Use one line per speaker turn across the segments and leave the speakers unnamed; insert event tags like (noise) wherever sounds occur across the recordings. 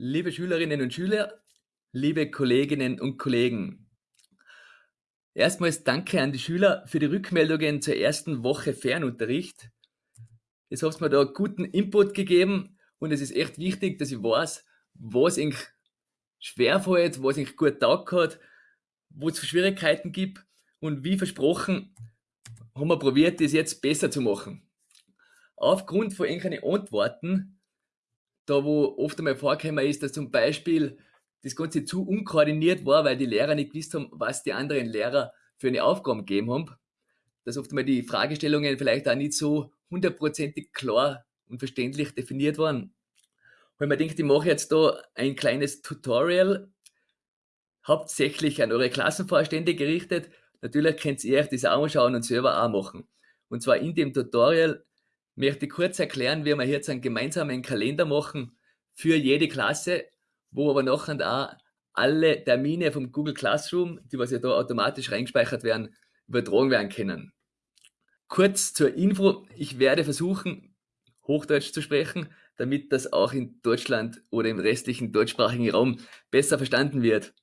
Liebe Schülerinnen und Schüler, liebe Kolleginnen und Kollegen. Erstmals danke an die Schüler für die Rückmeldungen zur ersten Woche Fernunterricht. Jetzt habt ihr mir da guten Input gegeben und es ist echt wichtig, dass ich weiß, was eigentlich schwerfällt, was eigentlich gut taugt hat, wo es Schwierigkeiten gibt und wie versprochen haben wir probiert, das jetzt besser zu machen. Aufgrund von irgendwelchen Antworten da wo oft einmal vorgekommen ist, dass zum Beispiel das Ganze zu unkoordiniert war, weil die Lehrer nicht gewusst haben, was die anderen Lehrer für eine Aufgabe gegeben haben. Dass oft einmal die Fragestellungen vielleicht auch nicht so hundertprozentig klar und verständlich definiert waren. Weil man denkt, ich mache jetzt da ein kleines Tutorial, hauptsächlich an eure Klassenvorstände gerichtet. Natürlich könnt ihr euch das auch anschauen und selber auch machen. Und zwar in dem Tutorial möchte kurz erklären, wie wir jetzt einen gemeinsamen Kalender machen für jede Klasse, wo aber nachher auch alle Termine vom Google Classroom, die was ja da automatisch reingespeichert werden, übertragen werden können. Kurz zur Info, ich werde versuchen, Hochdeutsch zu sprechen, damit das auch in Deutschland oder im restlichen deutschsprachigen Raum besser verstanden wird.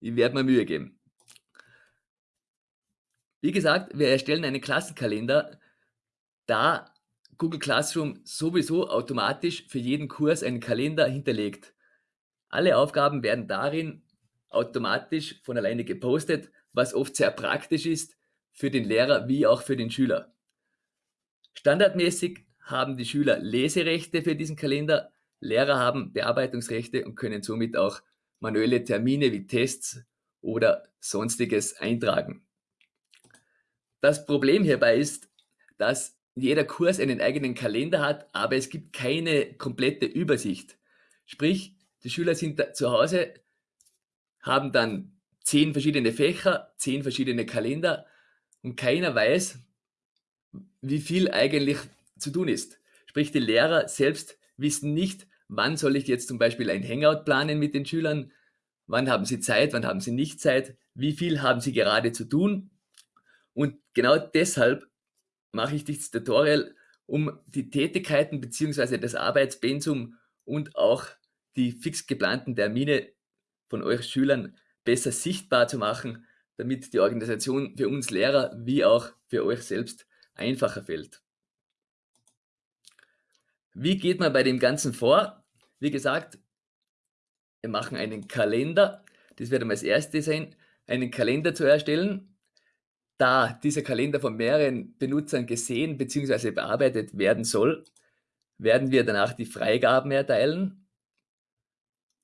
Ich werde mir Mühe geben. Wie gesagt, wir erstellen einen Klassenkalender. Da Google Classroom sowieso automatisch für jeden Kurs einen Kalender hinterlegt. Alle Aufgaben werden darin automatisch von alleine gepostet, was oft sehr praktisch ist für den Lehrer wie auch für den Schüler. Standardmäßig haben die Schüler Leserechte für diesen Kalender, Lehrer haben Bearbeitungsrechte und können somit auch manuelle Termine wie Tests oder sonstiges eintragen. Das Problem hierbei ist, dass jeder Kurs einen eigenen Kalender hat, aber es gibt keine komplette Übersicht. Sprich, die Schüler sind zu Hause, haben dann zehn verschiedene Fächer, zehn verschiedene Kalender und keiner weiß, wie viel eigentlich zu tun ist. Sprich, die Lehrer selbst wissen nicht, wann soll ich jetzt zum Beispiel ein Hangout planen mit den Schülern, wann haben sie Zeit, wann haben sie nicht Zeit, wie viel haben sie gerade zu tun. Und genau deshalb mache ich dieses Tutorial, um die Tätigkeiten bzw. das Arbeitspensum und auch die fix geplanten Termine von euch Schülern besser sichtbar zu machen, damit die Organisation für uns Lehrer wie auch für euch selbst einfacher fällt. Wie geht man bei dem Ganzen vor? Wie gesagt, wir machen einen Kalender. Das wird einmal das erste sein, einen Kalender zu erstellen da dieser Kalender von mehreren Benutzern gesehen bzw. bearbeitet werden soll, werden wir danach die Freigaben erteilen.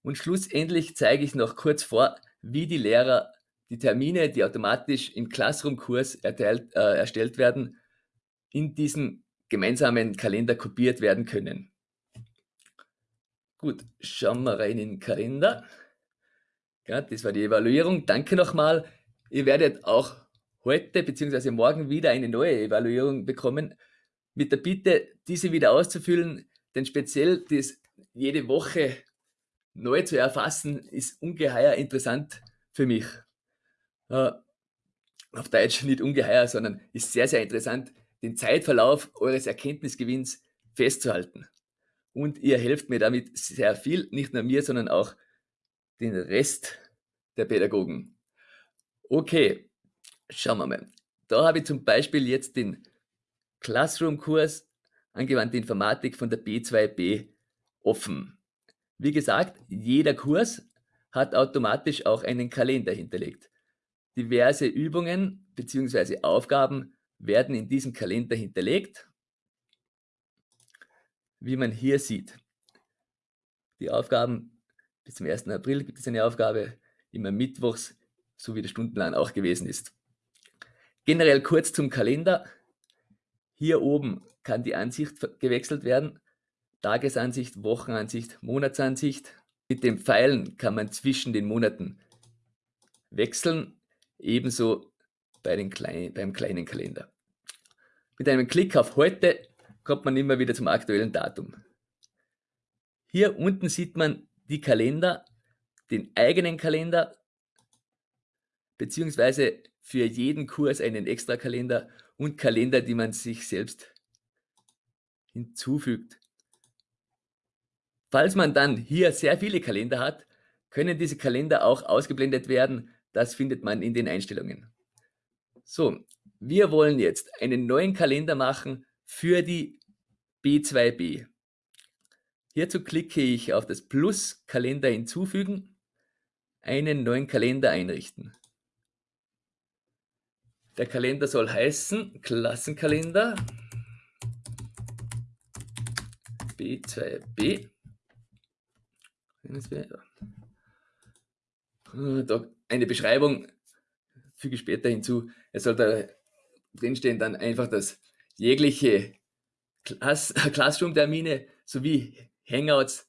Und schlussendlich zeige ich noch kurz vor, wie die Lehrer die Termine, die automatisch im Classroom-Kurs äh, erstellt werden, in diesen gemeinsamen Kalender kopiert werden können. Gut, schauen wir rein in den Kalender. Ja, das war die Evaluierung. Danke nochmal. Ihr werdet auch heute bzw. morgen wieder eine neue Evaluierung bekommen, mit der Bitte, diese wieder auszufüllen, denn speziell das jede Woche neu zu erfassen, ist ungeheuer interessant für mich. Äh, auf Deutsch nicht ungeheuer, sondern ist sehr, sehr interessant, den Zeitverlauf eures Erkenntnisgewinns festzuhalten. Und ihr helft mir damit sehr viel, nicht nur mir, sondern auch den Rest der Pädagogen. Okay, Schauen wir mal. Da habe ich zum Beispiel jetzt den Classroom-Kurs Angewandte Informatik von der B2B offen. Wie gesagt, jeder Kurs hat automatisch auch einen Kalender hinterlegt. Diverse Übungen bzw. Aufgaben werden in diesem Kalender hinterlegt, wie man hier sieht. Die Aufgaben bis zum 1. April gibt es eine Aufgabe, immer mittwochs, so wie der Stundenplan auch gewesen ist. Generell kurz zum Kalender. Hier oben kann die Ansicht gewechselt werden. Tagesansicht, Wochenansicht, Monatsansicht. Mit den Pfeilen kann man zwischen den Monaten wechseln, ebenso bei den kleinen, beim kleinen Kalender. Mit einem Klick auf Heute kommt man immer wieder zum aktuellen Datum. Hier unten sieht man die Kalender, den eigenen Kalender, beziehungsweise für jeden Kurs einen Extra-Kalender und Kalender, die man sich selbst hinzufügt. Falls man dann hier sehr viele Kalender hat, können diese Kalender auch ausgeblendet werden. Das findet man in den Einstellungen. So, wir wollen jetzt einen neuen Kalender machen für die B2B. Hierzu klicke ich auf das Plus Kalender hinzufügen, einen neuen Kalender einrichten. Der Kalender soll heißen Klassenkalender B2B. Eine Beschreibung füge ich später hinzu. Es soll da drinstehen dann einfach, dass jegliche Class (laughs) Classroom-Termine sowie Hangouts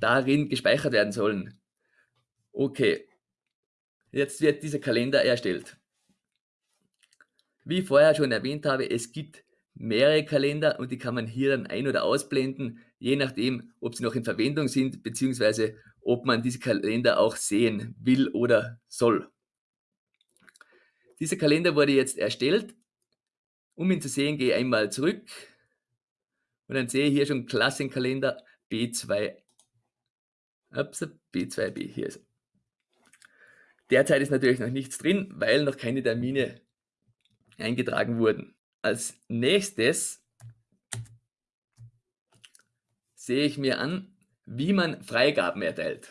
darin gespeichert werden sollen. Okay, jetzt wird dieser Kalender erstellt. Wie ich vorher schon erwähnt habe, es gibt mehrere Kalender und die kann man hier dann ein- oder ausblenden, je nachdem, ob sie noch in Verwendung sind, beziehungsweise ob man diese Kalender auch sehen will oder soll. Dieser Kalender wurde jetzt erstellt. Um ihn zu sehen, gehe ich einmal zurück und dann sehe ich hier schon Klassenkalender B2, ups, B2B, hier ist er. Derzeit ist natürlich noch nichts drin, weil noch keine Termine eingetragen wurden. Als nächstes sehe ich mir an, wie man Freigaben erteilt.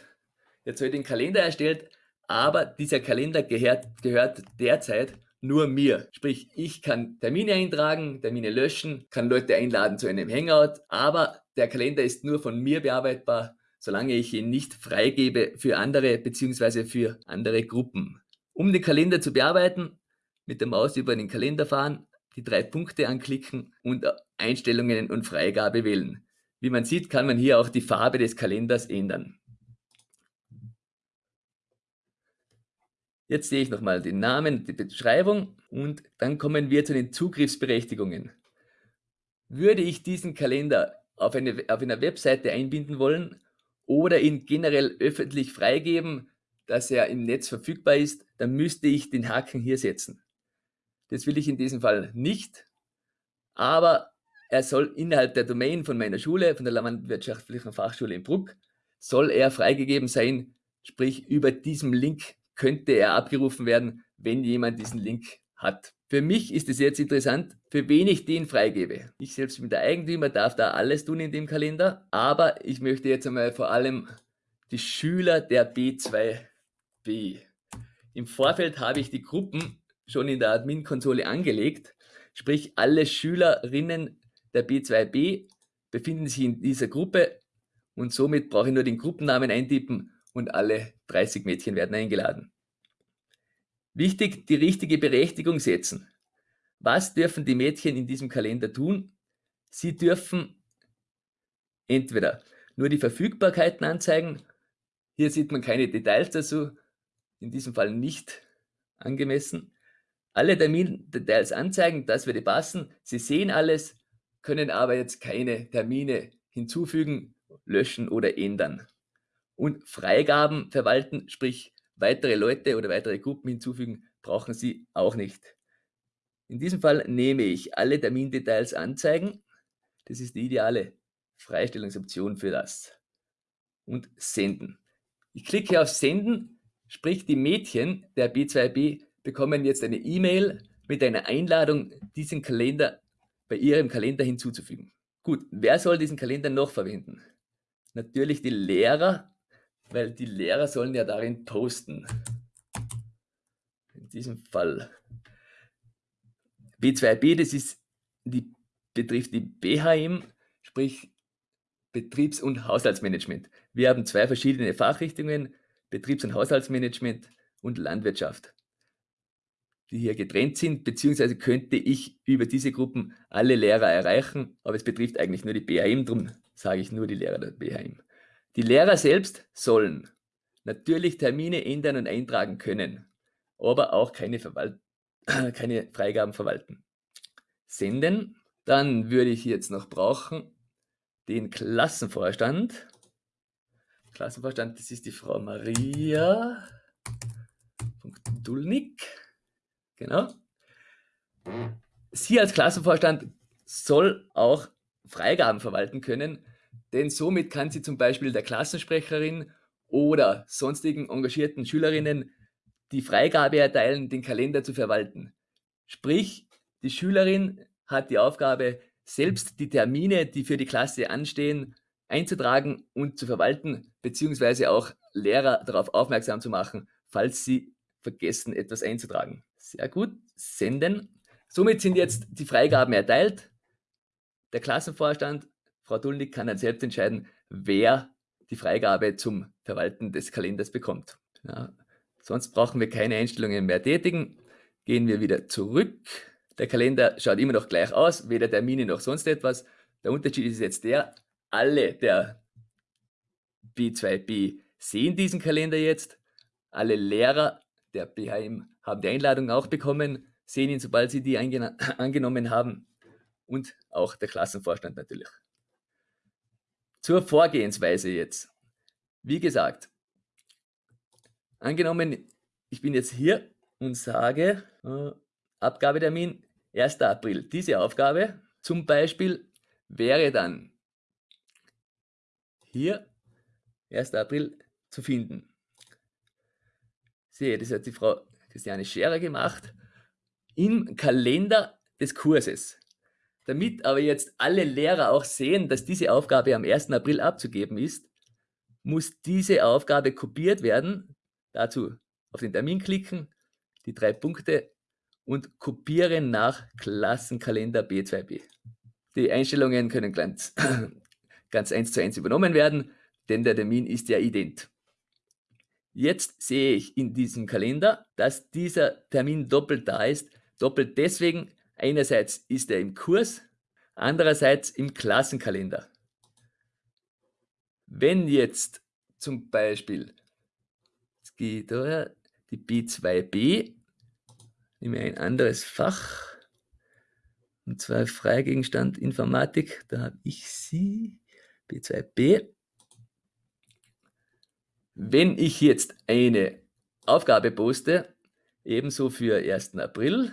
Jetzt wird ein Kalender erstellt, aber dieser Kalender gehört, gehört derzeit nur mir. Sprich, ich kann Termine eintragen, Termine löschen, kann Leute einladen zu einem Hangout, aber der Kalender ist nur von mir bearbeitbar, solange ich ihn nicht freigebe für andere bzw. für andere Gruppen. Um den Kalender zu bearbeiten, mit der Maus über den Kalender fahren, die drei Punkte anklicken und Einstellungen und Freigabe wählen. Wie man sieht, kann man hier auch die Farbe des Kalenders ändern. Jetzt sehe ich nochmal den Namen, die Beschreibung und dann kommen wir zu den Zugriffsberechtigungen. Würde ich diesen Kalender auf, eine, auf einer Webseite einbinden wollen oder ihn generell öffentlich freigeben, dass er im Netz verfügbar ist, dann müsste ich den Haken hier setzen. Das will ich in diesem Fall nicht, aber er soll innerhalb der Domain von meiner Schule, von der Landwirtschaftlichen Fachschule in Bruck, soll er freigegeben sein, sprich über diesem Link könnte er abgerufen werden, wenn jemand diesen Link hat. Für mich ist es jetzt interessant, für wen ich den freigebe. Ich selbst bin der Eigentümer, darf da alles tun in dem Kalender, aber ich möchte jetzt einmal vor allem die Schüler der B2B. Im Vorfeld habe ich die Gruppen schon in der Admin-Konsole angelegt. Sprich, alle Schülerinnen der B2B befinden sich in dieser Gruppe und somit brauche ich nur den Gruppennamen eintippen und alle 30 Mädchen werden eingeladen. Wichtig, die richtige Berechtigung setzen. Was dürfen die Mädchen in diesem Kalender tun? Sie dürfen entweder nur die Verfügbarkeiten anzeigen, hier sieht man keine Details dazu, in diesem Fall nicht angemessen, alle Termindetails anzeigen, das würde passen. Sie sehen alles, können aber jetzt keine Termine hinzufügen, löschen oder ändern. Und Freigaben verwalten, sprich weitere Leute oder weitere Gruppen hinzufügen, brauchen Sie auch nicht. In diesem Fall nehme ich alle Termindetails anzeigen. Das ist die ideale Freistellungsoption für das. Und senden. Ich klicke auf Senden, sprich die Mädchen der B2B bekommen jetzt eine E-Mail mit einer Einladung, diesen Kalender bei ihrem Kalender hinzuzufügen. Gut, wer soll diesen Kalender noch verwenden? Natürlich die Lehrer, weil die Lehrer sollen ja darin posten. In diesem Fall. B2B, das ist die, betrifft die BHM, sprich Betriebs- und Haushaltsmanagement. Wir haben zwei verschiedene Fachrichtungen, Betriebs- und Haushaltsmanagement und Landwirtschaft die hier getrennt sind, beziehungsweise könnte ich über diese Gruppen alle Lehrer erreichen, aber es betrifft eigentlich nur die BHM, darum sage ich nur die Lehrer der BHM. Die Lehrer selbst sollen natürlich Termine ändern und eintragen können, aber auch keine, Verwalt (clears throat) keine Freigaben verwalten. Senden, dann würde ich jetzt noch brauchen den Klassenvorstand. Klassenvorstand, das ist die Frau Maria. Dulnik. Genau. Sie als Klassenvorstand soll auch Freigaben verwalten können. denn somit kann sie zum Beispiel der Klassensprecherin oder sonstigen engagierten Schülerinnen die Freigabe erteilen, den Kalender zu verwalten. Sprich, die Schülerin hat die Aufgabe, selbst die Termine, die für die Klasse anstehen, einzutragen und zu verwalten, beziehungsweise auch Lehrer darauf aufmerksam zu machen, falls sie vergessen, etwas einzutragen. Sehr gut, senden. Somit sind jetzt die Freigaben erteilt. Der Klassenvorstand, Frau Dulnig, kann dann selbst entscheiden, wer die Freigabe zum Verwalten des Kalenders bekommt. Ja, sonst brauchen wir keine Einstellungen mehr tätigen. Gehen wir wieder zurück. Der Kalender schaut immer noch gleich aus, weder Termine noch sonst etwas. Der Unterschied ist jetzt der, alle der B2B sehen diesen Kalender jetzt. Alle Lehrer der BHM haben die Einladung auch bekommen, sehen ihn, sobald sie die (laughs) angenommen haben. Und auch der Klassenvorstand natürlich. Zur Vorgehensweise jetzt. Wie gesagt, angenommen, ich bin jetzt hier und sage, äh, Abgabetermin 1. April. Diese Aufgabe zum Beispiel wäre dann hier 1. April zu finden. Sehe, das hat die Frau Christiane Scherer gemacht im Kalender des Kurses. Damit aber jetzt alle Lehrer auch sehen, dass diese Aufgabe am 1. April abzugeben ist, muss diese Aufgabe kopiert werden. Dazu auf den Termin klicken, die drei Punkte und kopieren nach Klassenkalender B2B. Die Einstellungen können ganz, (clears throat) ganz eins zu eins übernommen werden, denn der Termin ist ja ident. Jetzt sehe ich in diesem Kalender, dass dieser Termin doppelt da ist. Doppelt deswegen, einerseits ist er im Kurs, andererseits im Klassenkalender. Wenn jetzt zum Beispiel, es geht daher, die B2B, nehme ein anderes Fach, und zwar Freigegenstand Informatik, da habe ich sie, B2B. Wenn ich jetzt eine Aufgabe poste, ebenso für 1. April,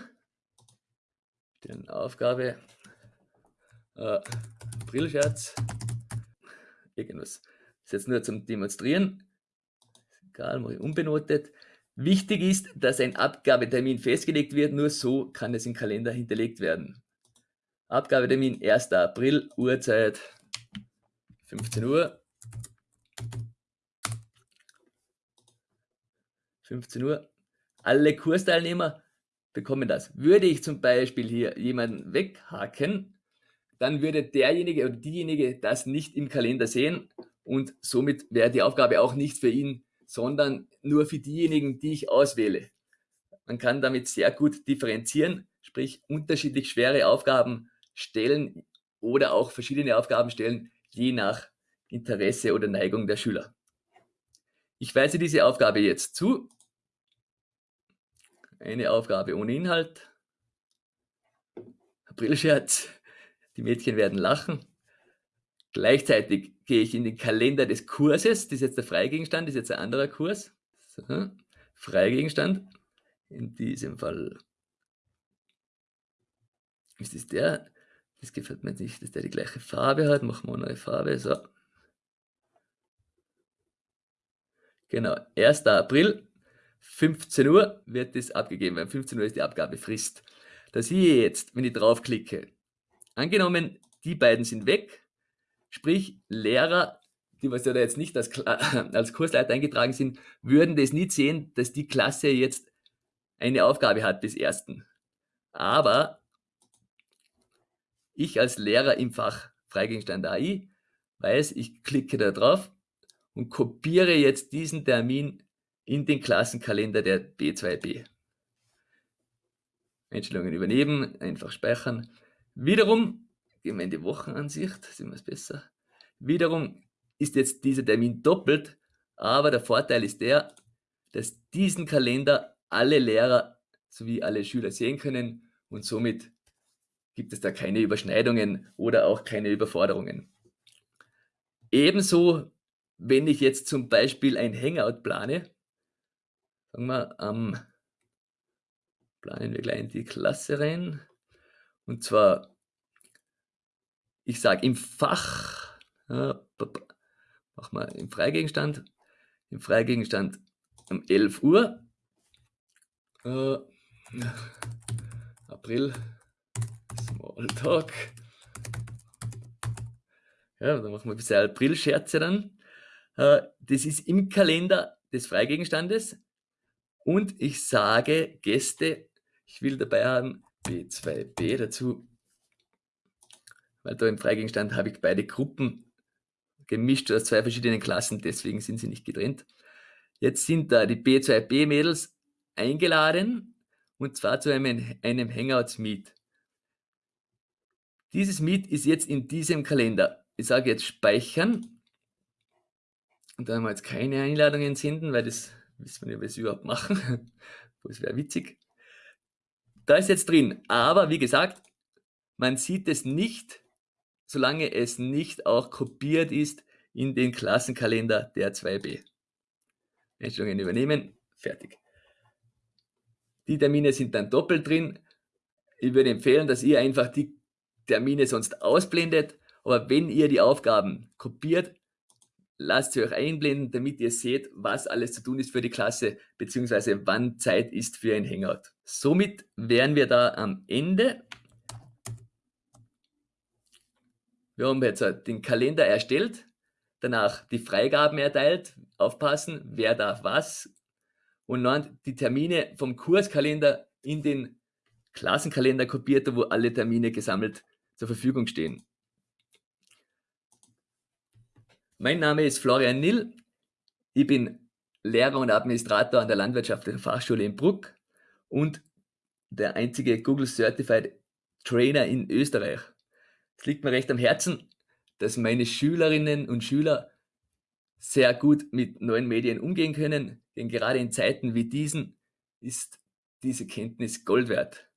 dann Aufgabe, äh, Aprilscherz, irgendwas, das ist jetzt nur zum Demonstrieren, egal, mache ich unbenotet. Wichtig ist, dass ein Abgabetermin festgelegt wird, nur so kann es im Kalender hinterlegt werden. Abgabetermin 1. April, Uhrzeit 15 Uhr. 15 Uhr. Alle Kursteilnehmer bekommen das. Würde ich zum Beispiel hier jemanden weghaken, dann würde derjenige oder diejenige das nicht im Kalender sehen und somit wäre die Aufgabe auch nicht für ihn sondern nur für diejenigen, die ich auswähle. Man kann damit sehr gut differenzieren, sprich unterschiedlich schwere Aufgaben stellen oder auch verschiedene Aufgaben stellen, je nach Interesse oder Neigung der Schüler. Ich weise diese Aufgabe jetzt zu. Eine Aufgabe ohne Inhalt. Aprilscherz. Die Mädchen werden lachen. Gleichzeitig gehe ich in den Kalender des Kurses, das ist jetzt der Freigegenstand, das ist jetzt ein anderer Kurs. So, Freigegenstand, in diesem Fall ist das der, das gefällt mir nicht, dass der die gleiche Farbe hat, machen wir eine neue Farbe, so. Genau, 1. April, 15 Uhr wird das abgegeben, weil 15 Uhr ist die Abgabefrist. Da sehe ich jetzt, wenn ich draufklicke, angenommen, die beiden sind weg, Sprich, Lehrer, die was ja da jetzt nicht als, (clears throat) als Kursleiter eingetragen sind, würden das nicht sehen, dass die Klasse jetzt eine Aufgabe hat bis ersten. Aber ich als Lehrer im Fach Freigegenstand AI weiß, ich klicke da drauf und kopiere jetzt diesen Termin in den Klassenkalender der B2B. Einstellungen übernehmen, einfach speichern. Wiederum Gehen wir in die Wochenansicht, sehen wir es besser. Wiederum ist jetzt dieser Termin doppelt, aber der Vorteil ist der, dass diesen Kalender alle Lehrer sowie alle Schüler sehen können und somit gibt es da keine Überschneidungen oder auch keine Überforderungen. Ebenso, wenn ich jetzt zum Beispiel ein Hangout plane, sagen wir, ähm, planen wir gleich in die Klasse rein, und zwar ich sage im Fach, machen wir im Freigegenstand, im Freigegenstand um 11 Uhr, äh, (laughs) April, Smalltalk, ja, dann machen wir ein bisschen April-Scherze dann. Äh, das ist im Kalender des Freigegenstandes und ich sage Gäste, ich will dabei haben B2B dazu, weil da im Freigegenstand habe ich beide Gruppen gemischt aus zwei verschiedenen Klassen, deswegen sind sie nicht getrennt. Jetzt sind da die B2B-Mädels eingeladen und zwar zu einem, einem Hangouts-Meet. Dieses Meet ist jetzt in diesem Kalender. Ich sage jetzt speichern und da haben wir jetzt keine Einladungen senden, weil das wissen wir nicht, was wir überhaupt machen. (laughs) Das wäre witzig. Da ist jetzt drin, aber wie gesagt, man sieht es nicht, solange es nicht auch kopiert ist in den Klassenkalender der 2b. Einstellungen übernehmen, fertig. Die Termine sind dann doppelt drin. Ich würde empfehlen, dass ihr einfach die Termine sonst ausblendet, aber wenn ihr die Aufgaben kopiert, lasst sie euch einblenden, damit ihr seht, was alles zu tun ist für die Klasse, beziehungsweise wann Zeit ist für ein Hangout. Somit wären wir da am Ende. Wir haben jetzt den Kalender erstellt, danach die Freigaben erteilt, aufpassen, wer darf was und dann die Termine vom Kurskalender in den Klassenkalender kopiert, wo alle Termine gesammelt zur Verfügung stehen. Mein Name ist Florian Nill. Ich bin Lehrer und Administrator an der Landwirtschaftlichen Fachschule in Bruck und der einzige Google Certified Trainer in Österreich. Es liegt mir recht am Herzen, dass meine Schülerinnen und Schüler sehr gut mit neuen Medien umgehen können, denn gerade in Zeiten wie diesen ist diese Kenntnis Gold wert.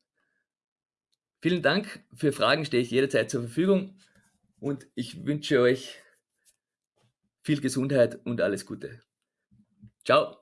Vielen Dank. Für Fragen stehe ich jederzeit zur Verfügung und ich wünsche euch viel Gesundheit und alles Gute. Ciao.